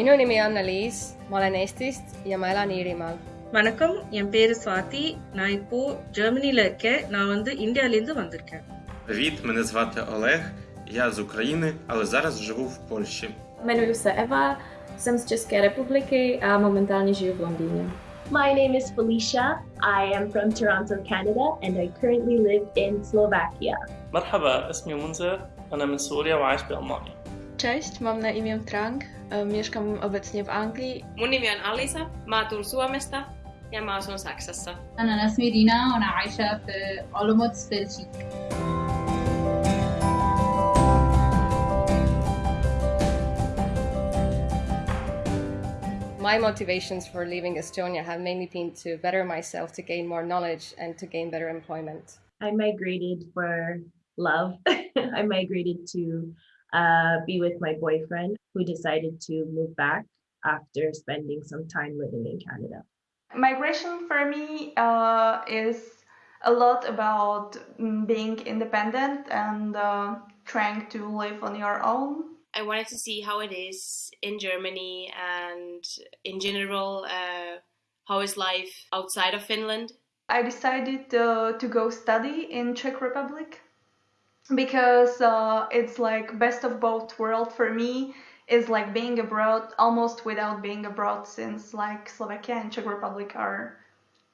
minu nimi on Anneliis , ma olen Eestist ja ma elan Iirimaal . வணக்கம் என் பேரு சுவாதி நான் இப்போ ஜெர்மனில இருக்கேன் நான் வந்து இந்தியால இருந்து வந்திருக்கேன் Привіт, мене звати Олег. Я з України, але зараз живу в Польщі. Jmenuji se Eva, jsem z České republiky a momentálně žiju v Londýně. My name is Felicia. I am from Toronto, Canada, and I currently live in Slovakia. مرحبا اسمي منذر أنا من سوريا وعايش بألمانيا Cześć, mam na imię Trang, mieszkam obecnie w Anglii. Mun nimi on Alisa, mä tuun Suomesta ja mä asun Saksassa. Anna nasmi Rina, ona Aisha w Olomouc, Belgique. My motivations for leaving Estonia have mainly been to better myself, to gain more knowledge and to gain better employment. I migrated for love. I migrated to uh, be with my boyfriend who decided to move back after spending some time living in Canada. Migration for me uh, is a lot about mm, being independent and uh, trying to live on your own. I wanted to see how it is in Germany and in general, uh, how is life outside of Finland. I decided uh, to go study in Czech Republic because uh, it's like best of both worlds for me is like being abroad almost without being abroad since like Slovakia and Czech Republic are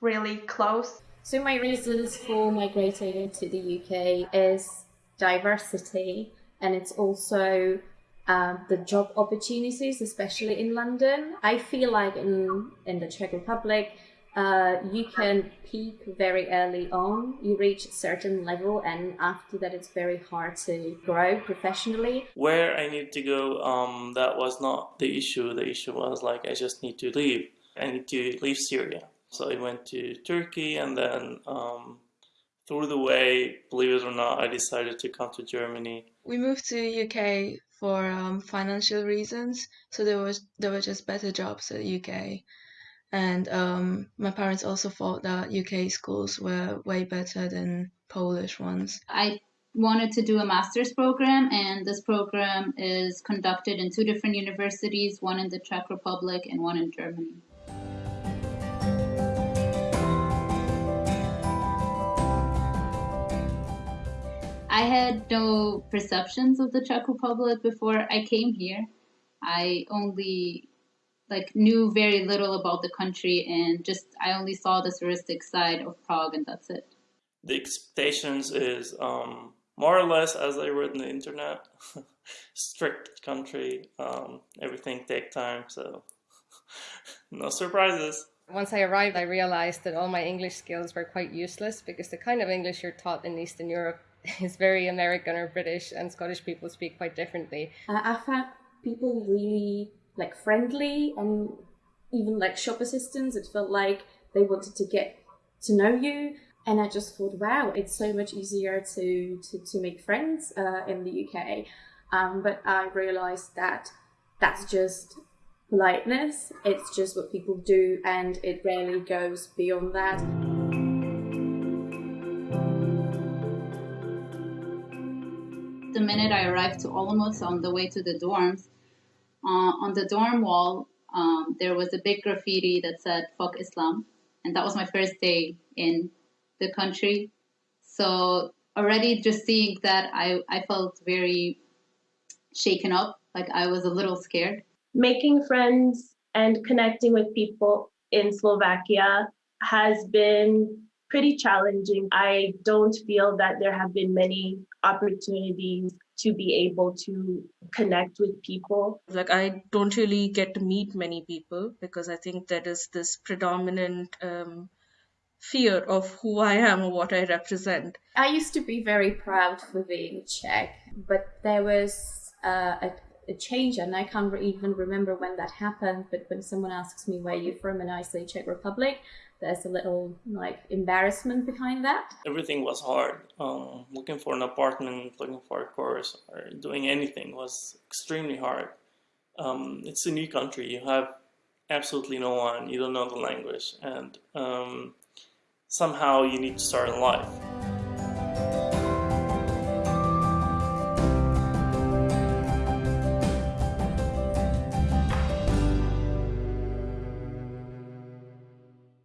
really close. So my reasons for migrating to the UK is diversity and it's also um, the job opportunities, especially in London. I feel like in, in the Czech Republic, uh, you can peak very early on. You reach a certain level, and after that, it's very hard to grow professionally. where I need to go um, that was not the issue. The issue was like I just need to leave. I need to leave Syria. So I went to Turkey and then um, through the way believe it or not I decided to come to Germany. We moved to UK for um, financial reasons, so there was there were just better jobs at UK, and um, my parents also thought that UK schools were way better than Polish ones. I wanted to do a master's program and this program is conducted in two different universities, one in the Czech Republic and one in Germany. I had no perceptions of the Czech Republic before I came here. I only like knew very little about the country and just I only saw the touristic side of Prague and that's it. the expectations is um, more or less as I read on the internet strict country um, everything take time so no surprises Once I arrived, I realized that all my English skills were quite useless because the kind of English you're taught in Eastern Europe is very American or British, and Scottish people speak quite differently. Uh, I found people really like friendly and even like shop assistants. It felt like they wanted to get to know you. And I just thought, wow, it's so much easier to, to, to make friends uh, in the UK. Um, but I realized that that's just politeness. It's just what people do, and it rarely goes beyond that. the minute I arrived to Olomouc on the way to the dorms, uh, on the dorm wall, um, there was a big graffiti that said "Fuck Islam," and that was my first day in the country. So already just seeing that, I I felt very shaken up. Like I was a little scared. Making friends and connecting with people in Slovakia has been pretty challenging. I don't feel that there have been many opportunities to be able to connect with people. like I don't really get to meet many people because I think there is this predominant um, fear of who I am or what I represent. I used to be very proud for being Czech, but there was uh, a, a change, and I can't re- even remember when that happened. But when someone asks me where you're from, and I say Czech Republic, there's a little like embarrassment behind that. everything was hard. Um, looking for an apartment, looking for a course, or doing anything was extremely hard. Um, it's a new country. You have absolutely no one. You don't know the language, and um, somehow you need to start in life.